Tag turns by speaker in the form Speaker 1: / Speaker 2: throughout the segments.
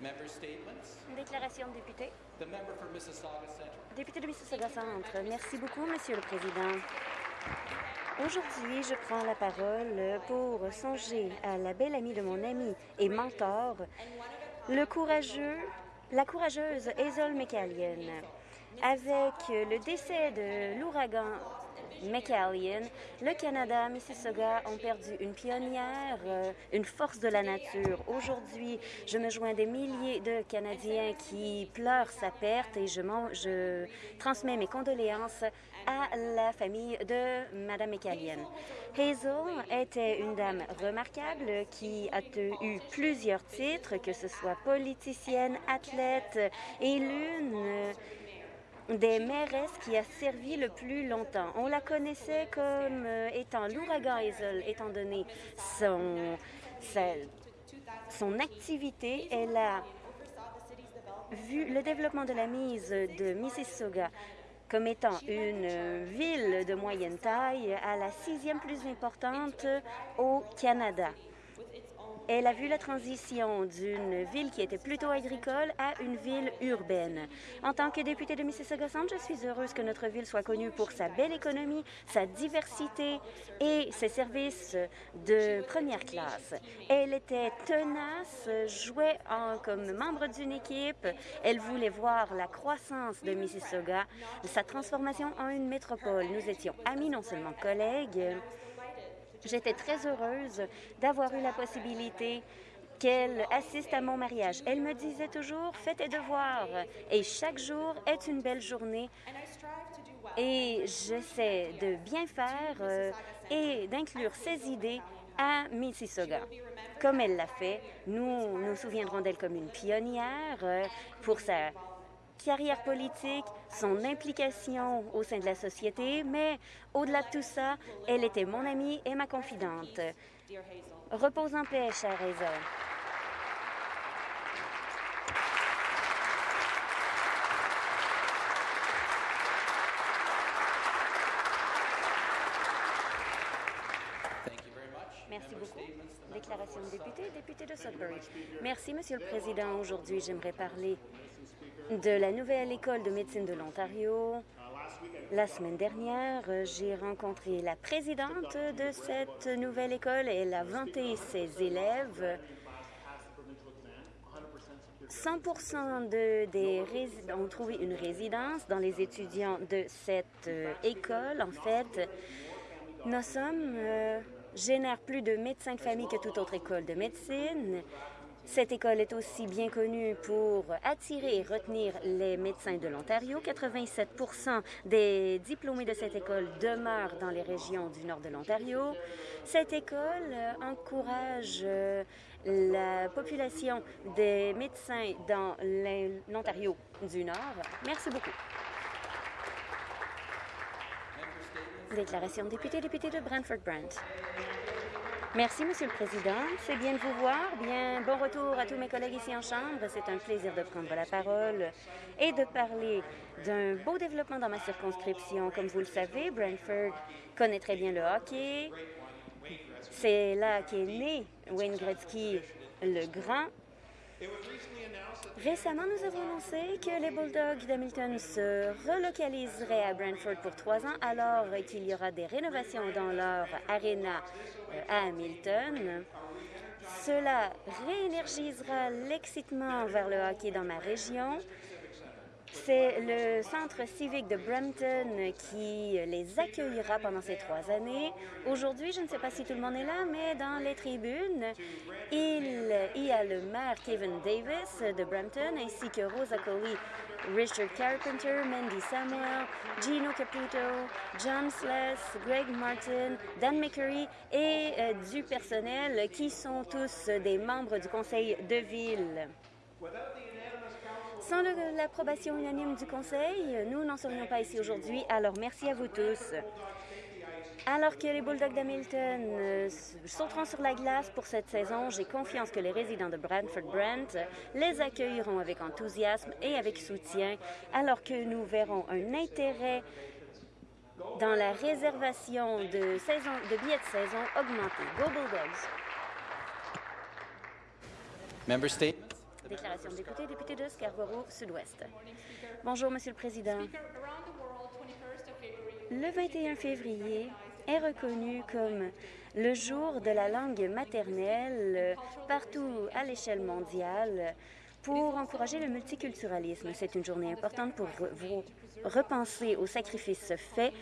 Speaker 1: Déclaration de député. Député de Mississauga Centre. Merci beaucoup, Monsieur le Président. Aujourd'hui, je prends la parole pour songer à la belle amie de mon ami et mentor, le courageux, la courageuse Hazel McCallion. Avec le décès de l'ouragan McCallion, le Canada, Mississauga ont perdu une pionnière, euh, une force de la nature. Aujourd'hui, je me joins des milliers de Canadiens qui pleurent sa perte et je, transmets mes condoléances à la famille de Mme McCallion. Hazel était une dame remarquable qui a eu plusieurs titres, que ce soit politicienne, athlète et l'une des mairesses qui a servi le plus longtemps. On la connaissait comme euh, étant l'ouragan Hazel, étant donné son, son activité. Elle a vu le développement de la mise de Mississauga comme étant une ville de moyenne taille à la sixième plus importante au Canada. Elle a vu la transition d'une ville qui était plutôt agricole à une ville urbaine. En tant que députée de Mississauga Centre, je suis heureuse que notre ville soit connue pour sa belle économie, sa diversité et ses services de première classe. Elle était tenace, jouait comme membre d'une équipe. Elle voulait voir la croissance de Mississauga, sa transformation en une métropole. Nous étions amis, non seulement collègues, J'étais très heureuse d'avoir eu la possibilité qu'elle assiste à mon mariage. Elle me disait toujours, fais tes devoirs. Et chaque jour est une belle journée. Et j'essaie de bien faire euh, et d'inclure ses idées à Mississauga. Comme elle l'a fait, nous nous souviendrons d'elle comme une pionnière euh, pour sa carrière politique, son implication au sein de la société, mais au-delà de tout ça, elle était mon amie et ma confidente. Repose en paix, chère Hazel. Merci beaucoup. Déclaration de député, député de Sudbury. Merci, Monsieur le Président. Aujourd'hui, j'aimerais parler de la nouvelle école de médecine de l'Ontario. La semaine dernière, j'ai rencontré la présidente de cette nouvelle école. Elle a vanté ses élèves. 100% de, des ont trouvé une résidence dans les étudiants de cette euh, école. En fait, nos sommes euh, génèrent plus de médecins de famille que toute autre école de médecine. Cette école est aussi bien connue pour attirer et retenir les médecins de l'Ontario. 87% des diplômés de cette école demeurent dans les régions du nord de l'Ontario. Cette école encourage euh, la population des médecins dans l'Ontario du Nord. Merci beaucoup. Déclaration de député, député de Brantford-Brant. Merci, Monsieur le Président. C'est bien de vous voir. Bien, bon retour à tous mes collègues ici en Chambre. C'est un plaisir de prendre la parole et de parler d'un beau développement dans ma circonscription. Comme vous le savez, Brantford connaît très bien le hockey. C'est là qu'est né Wayne Gretzky le Grand. Récemment, nous avons annoncé que les Bulldogs d'Hamilton se relocaliseraient à Brantford pour trois ans, alors qu'il y aura des rénovations dans leur aréna euh, à Hamilton. Cela réénergisera l'excitement vers le hockey dans ma région. C'est le centre civique de Brampton qui les accueillera pendant ces trois années. Aujourd'hui, je ne sais pas si tout le monde est là, mais dans les tribunes, il y a le maire Kevin Davis de Brampton, ainsi que Rosa Coley, Richard Carpenter, Mandy Samuel, Gino Caputo, John Sless, Greg Martin, Dan McCurry et euh, du personnel qui sont tous des membres du conseil de ville. Sans l'approbation unanime du Conseil, nous n'en serions pas ici aujourd'hui, alors merci à vous tous. Alors que les Bulldogs d'Hamilton euh, sauteront sur la glace pour cette saison, j'ai confiance que les résidents de Brantford-Brent les accueilleront avec enthousiasme et avec soutien, alors que nous verrons un intérêt dans la réservation de, de billets de saison augmenter. Go Bulldogs!
Speaker 2: Member Statements.
Speaker 1: Déclaration député, député de Scarborough Sud-Ouest. Bonjour, Monsieur le Président. Le 21 février est reconnu comme le jour de la langue maternelle partout à l'échelle mondiale pour encourager le multiculturalisme. C'est une journée importante pour vous repenser aux sacrifices faits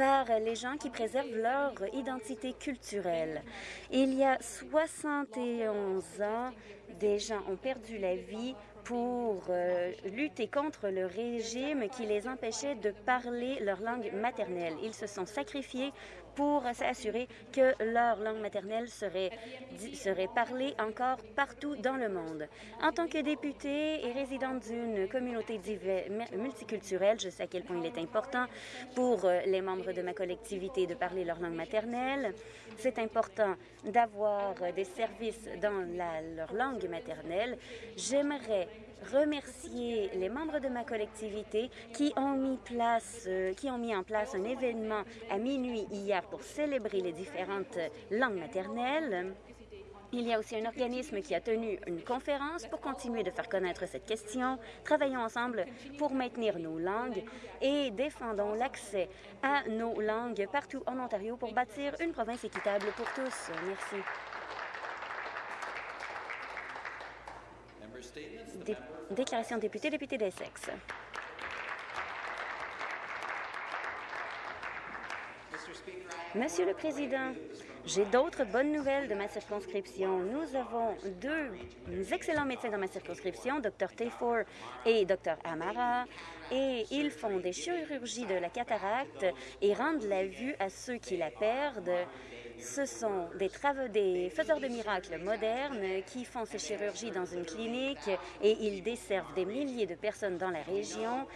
Speaker 1: par les gens qui préservent leur identité culturelle. Il y a 71 ans, des gens ont perdu la vie pour euh, lutter contre le régime qui les empêchait de parler leur langue maternelle. Ils se sont sacrifiés pour s'assurer que leur langue maternelle serait, serait parlée encore partout dans le monde. En tant que députée et résidente d'une communauté multiculturelle, je sais à quel point il est important pour euh, les membres de ma collectivité de parler leur langue maternelle. C'est important d'avoir des services dans leur langue maternelle. J'aimerais remercier les membres de ma collectivité qui ont mis, place, euh, qui ont mis en place un événement à minuit hier pour célébrer les différentes langues maternelles. Il y a aussi un organisme qui a tenu une conférence pour continuer de faire connaître cette question. Travaillons ensemble pour maintenir nos langues et défendons l'accès à nos langues partout en Ontario pour bâtir une province équitable pour tous. Merci. Dé déclaration député, député d'Essex. Monsieur le Président, j'ai d'autres bonnes nouvelles de ma circonscription. Nous avons deux excellents médecins dans ma circonscription, Dr Tayfor et Dr Amara, et ils font des chirurgies de la cataracte et rendent la vue à ceux qui la perdent. Ce sont des, des faiseurs de miracles modernes qui font ces chirurgies dans une clinique et ils desservent des milliers de personnes dans la région.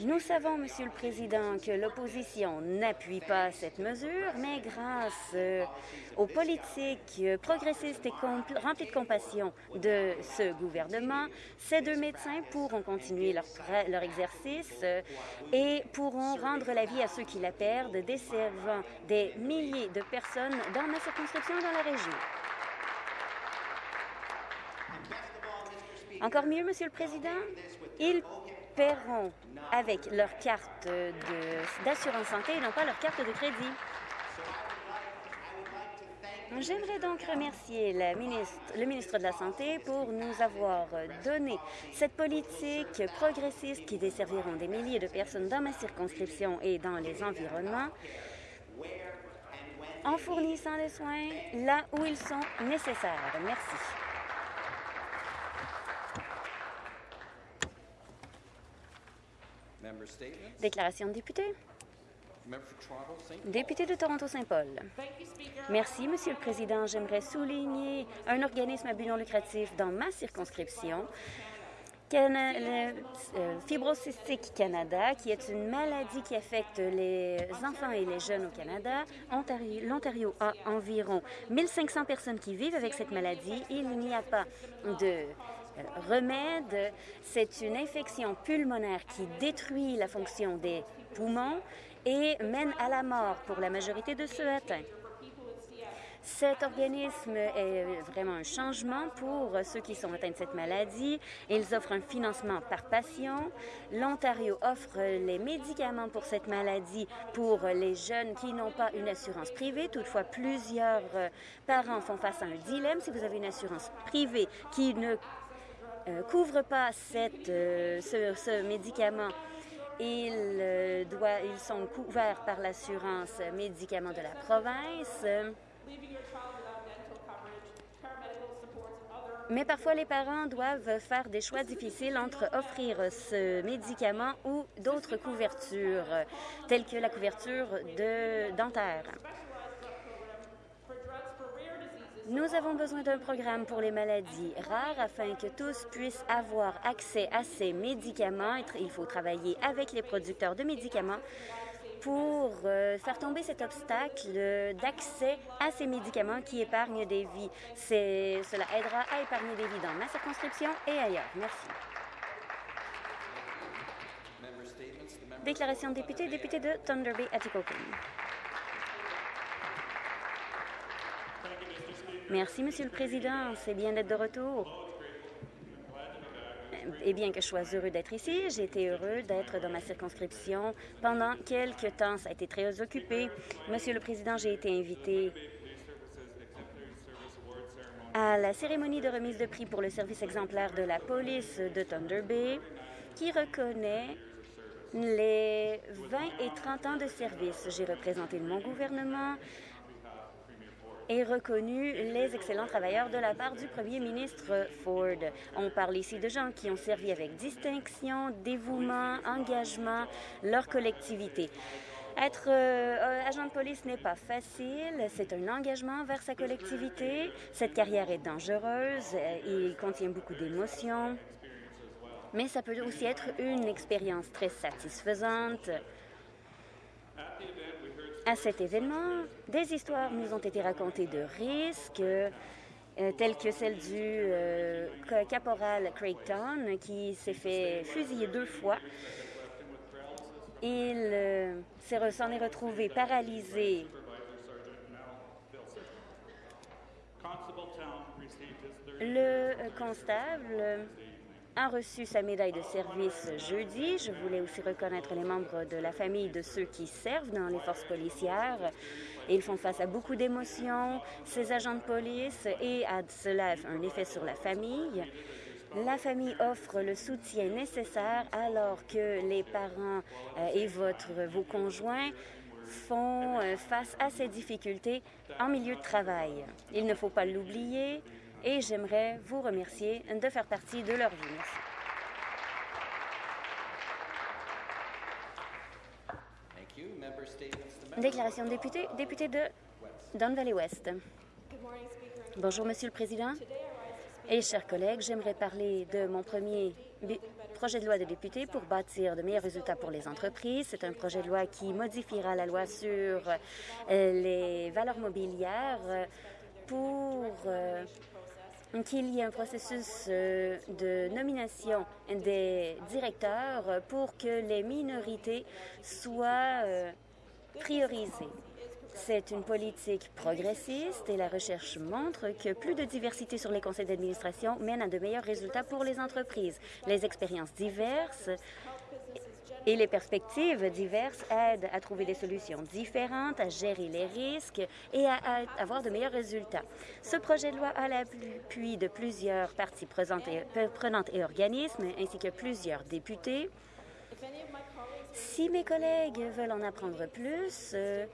Speaker 1: Nous savons, Monsieur le Président, que l'opposition n'appuie pas cette mesure, mais grâce euh, aux politiques progressistes et remplies de compassion de ce gouvernement, ces deux médecins pourront continuer leur, leur exercice euh, et pourront rendre la vie à ceux qui la perdent, desservant des milliers de personnes dans ma circonscription et dans la région. Encore mieux, Monsieur le Président, ils paieront avec leur carte d'assurance santé et non pas leur carte de crédit. J'aimerais donc remercier la ministre, le ministre de la Santé pour nous avoir donné cette politique progressiste qui desserviront des milliers de personnes dans ma circonscription et dans les environnements en fournissant les soins là où ils sont nécessaires. Merci. Déclaration de député. Député de Toronto-Saint-Paul. Merci, Monsieur le Président. J'aimerais souligner un organisme à but non lucratif dans ma circonscription, le euh, Fibrocystique Canada, qui est une maladie qui affecte les enfants et les jeunes au Canada. L'Ontario a environ 1500 personnes qui vivent avec cette maladie. Il n'y a pas de remède. C'est une infection pulmonaire qui détruit la fonction des poumons et mène à la mort pour la majorité de ceux atteints. Cet organisme est vraiment un changement pour ceux qui sont atteints de cette maladie. Ils offrent un financement par patient. L'Ontario offre les médicaments pour cette maladie pour les jeunes qui n'ont pas une assurance privée. Toutefois, plusieurs parents font face à un dilemme. Si vous avez une assurance privée qui ne euh, couvre pas cette, euh, ce, médicament, ils, euh, ils sont couverts par l'assurance médicaments de la province. Mais parfois, les parents doivent faire des choix difficiles entre offrir ce médicament ou d'autres couvertures, telles que la couverture de dentaire. Nous avons besoin d'un programme pour les maladies rares afin que tous puissent avoir accès à ces médicaments. Il faut travailler avec les producteurs de médicaments pour euh, faire tomber cet obstacle d'accès à ces médicaments qui épargnent des vies. Cela aidera à épargner des vies dans ma circonscription et ailleurs. Merci. Déclaration de député, député de Thunder Bay, Atikokan. Merci, Monsieur le Président. C'est bien d'être de retour. et bien que je sois heureux d'être ici, j'ai été heureux d'être dans ma circonscription pendant quelques temps. Ça a été très occupé. Monsieur le Président, j'ai été invité à la cérémonie de remise de prix pour le service exemplaire de la police de Thunder Bay, qui reconnaît les 20 et 30 ans de service. J'ai représenté mon gouvernement et reconnu les excellents travailleurs de la part du premier ministre Ford. On parle ici de gens qui ont servi avec distinction, dévouement, engagement, leur collectivité. Être euh, agent de police n'est pas facile, c'est un engagement vers sa collectivité. Cette carrière est dangereuse, il contient beaucoup d'émotions, mais ça peut aussi être une expérience très satisfaisante. À cet événement, des histoires nous ont été racontées de risques, euh, telles que celle du euh, caporal Craig Town, qui s'est fait fusiller deux fois. Il euh, s'en est retrouvé paralysé. Le constable reçu sa médaille de service jeudi. Je voulais aussi reconnaître les membres de la famille de ceux qui servent dans les forces policières. Ils font face à beaucoup d'émotions, ces agents de police, et à cela un effet sur la famille. La famille offre le soutien nécessaire alors que les parents euh, et votre, vos conjoints font euh, face à ces difficultés en milieu de travail. Il ne faut pas l'oublier, et j'aimerais vous remercier de faire partie de leur vie. Déclaration de député, député de Don Valley West. Bonjour, Monsieur le Président. Et chers collègues, j'aimerais parler de mon premier projet de loi de député pour bâtir de meilleurs résultats pour les entreprises. C'est un projet de loi qui modifiera la loi sur euh, les valeurs mobilières pour euh, qu'il y ait un processus euh, de nomination des directeurs pour que les minorités soient euh, priorisées. C'est une politique progressiste et la recherche montre que plus de diversité sur les conseils d'administration mène à de meilleurs résultats pour les entreprises. Les expériences diverses et les perspectives diverses aident à trouver des solutions différentes, à gérer les risques et à, avoir de meilleurs résultats. Ce projet de loi a l'appui de plusieurs parties prenantes et organismes, ainsi que plusieurs députés. Si mes collègues veulent en apprendre plus, euh,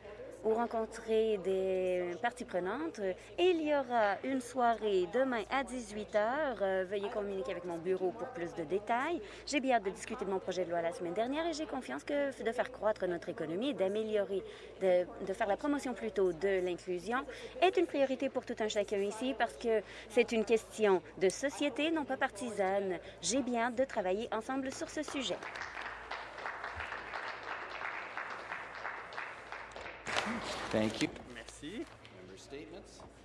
Speaker 1: ou rencontrer des parties prenantes. Et il y aura une soirée demain à 18 h. Euh, veuillez communiquer avec mon bureau pour plus de détails. J'ai bien hâte de discuter de mon projet de loi la semaine dernière et j'ai confiance que de faire croître notre économie, d'améliorer, de, de faire la promotion plutôt de l'inclusion est une priorité pour tout un chacun ici parce que c'est une question de société, non pas partisane. J'ai bien hâte de travailler ensemble sur ce sujet.
Speaker 3: Thank you.
Speaker 4: Merci.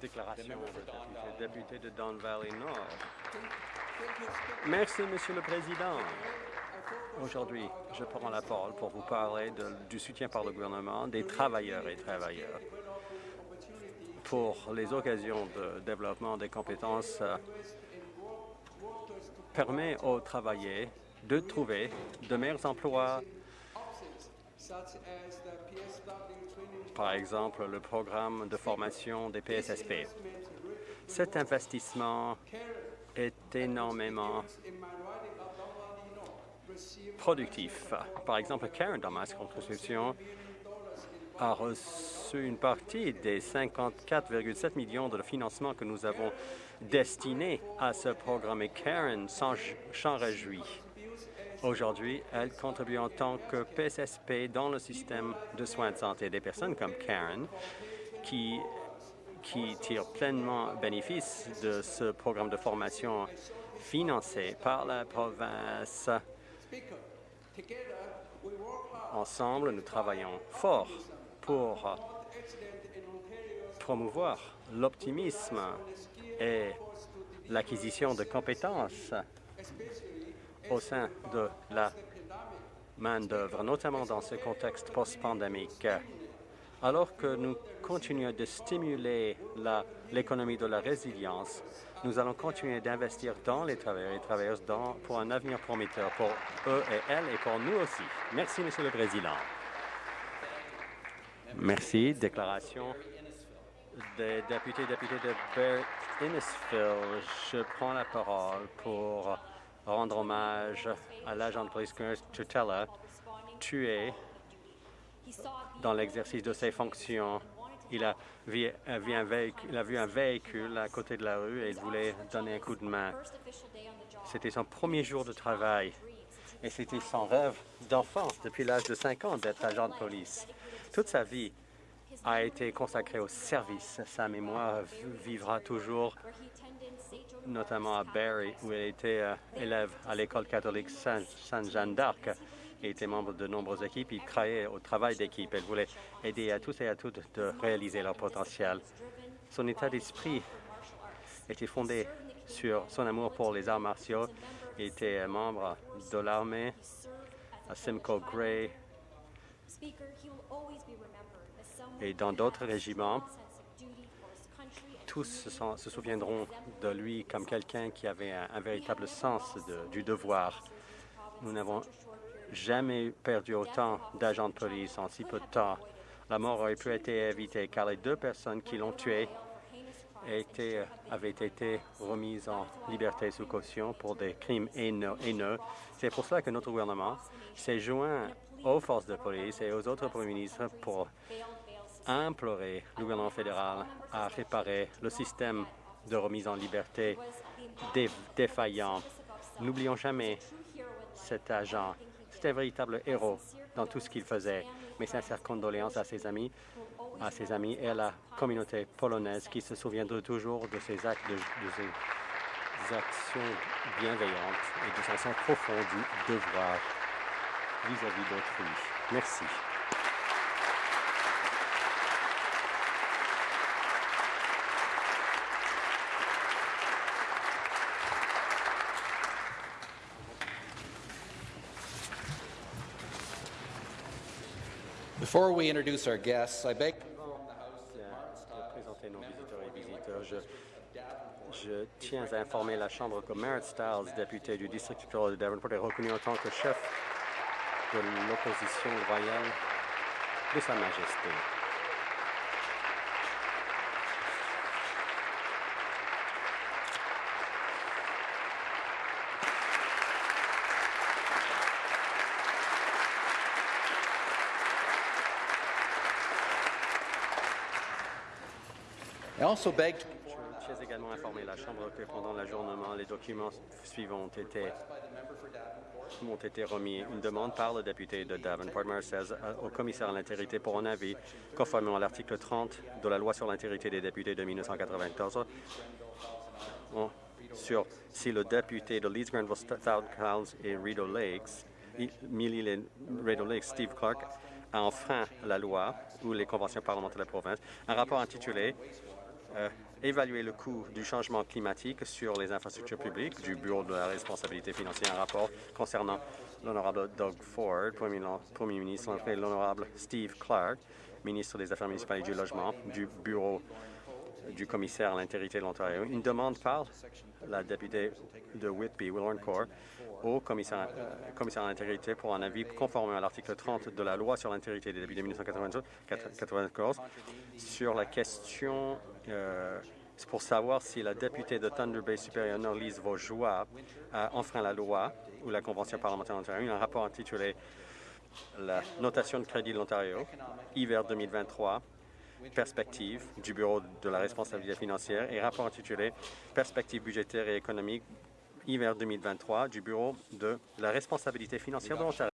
Speaker 4: Déclaration de député de Don Valley Nord. Merci, Monsieur le Président. Aujourd'hui, je prends la parole pour vous parler de- du soutien par le gouvernement des travailleurs et travailleurs pour les occasions de développement des compétences euh, permet aux travailleurs de trouver de meilleurs emplois par exemple le programme de formation des PSSP. Cet investissement est énormément productif. Par exemple, Karen, dans ma circonscription, a reçu une partie des 54,7 millions de financement que nous avons destinés à ce programme et Karen s'en réjouit. Aujourd'hui, elle contribue en tant que PSSP dans le système de soins de santé des personnes comme Karen, qui, qui tirent pleinement bénéfice de ce programme de formation financé par la province. Ensemble, nous travaillons fort pour promouvoir l'optimisme et l'acquisition de compétences au sein de la main-d'œuvre, notamment dans ce contexte post-pandémique. Alors que nous continuer de stimuler l'économie de la résilience. Nous allons continuer d'investir dans les travailleurs et travailleuses pour un avenir prometteur pour eux et elles et pour nous aussi. Merci, Monsieur le Président. Merci. Déclaration des députés députés de Barrett Innisfil. Je prends la parole pour rendre hommage à l'agent de police Tutela, tué dans l'exercice de ses fonctions. Il a, vu, a vu un véhicule, il a vu un véhicule à côté de la rue et il voulait donner un coup de main. C'était son premier jour de travail et c'était son rêve d'enfance depuis l'âge de 5 ans d'être agent de police. Toute sa vie a été consacrée au service. Sa mémoire vivra toujours, notamment à Barrie, où elle était euh, élève à l'école catholique Saint- Sainte-Jeanne d'Arc et était membre de nombreuses équipes. Il croyait au travail d'équipe. Elle voulait aider à tous et à toutes de réaliser leur potentiel. Son état d'esprit était fondé sur son amour pour les arts martiaux. Il était membre de l'armée à Simcoe Gray et dans d'autres régiments. Tous se, souviendront de lui comme quelqu'un qui avait un, véritable sens du devoir. Nous n'avons jamais perdu autant d'agents de police en si peu de temps. La mort aurait pu être évitée car les deux personnes qui l'ont tué avaient été remises en liberté sous caution pour des crimes haineux. C'est pour cela que notre gouvernement s'est joint aux forces de police et aux autres premiers ministres pour implorer le gouvernement fédéral à réparer le système de remise en liberté dé- défaillant. N'oublions jamais cet agent. C'était un véritable héros dans tout ce qu'il faisait. Mes sincères condoléances à ses amis, à ses amis et à la communauté polonaise qui se souviendra toujours de ses actes, de, de ses actions bienveillantes et de son sens profond du devoir vis-à-vis d'autrui. Merci.
Speaker 2: Before we introduce our guests, I beg
Speaker 4: je tiens à informer la Chambre que Merritt Stiles, député du district électoral de Davenport, est reconnu en tant que chef de l'opposition royale de Sa Majesté. Je tiens également à informer la Chambre que pendant l'ajournement, les documents suivants ont été, m'ont été remis. Une demande par le député de Davenport, Mayor 16, au commissaire à l'intégrité pour un avis, conformément à l'article 30 de la loi sur l'intégrité des députés de 1994, on- sur si le député de Leeds, Granville, South Cowles et Rideau Lakes, Millie Rideau Lakes, Steve Clark, a enfreint la loi ou les conventions parlementaires de la province. Un rapport intitulé euh, Évaluer le coût du changement climatique sur les infrastructures publiques du Bureau de la responsabilité financière, un rapport concernant l'honorable Doug Ford, Premier, ministre, et l'honorable Steve Clark, ministre des Affaires municipales et du Logement, du Bureau du commissaire à l'intégrité de l'Ontario. Une demande par la députée de Whitby, Will Orncourt, au commissaire, euh, commissaire à l'intégrité pour un avis conforme à l'article 30 de la loi sur l'intégrité des députés de 1994 sur la question euh, pour savoir si la députée de Thunder Bay supérieure Norlise Vaugeois a enfreint la loi ou la Convention parlementaire d'Ontario. Un rapport intitulé La notation de crédit de l'Ontario, hiver 2023, perspective du Bureau de la responsabilité financière et rapport intitulé Perspective budgétaire et économique hiver 2023 du Bureau de la responsabilité financière de l'Ontario.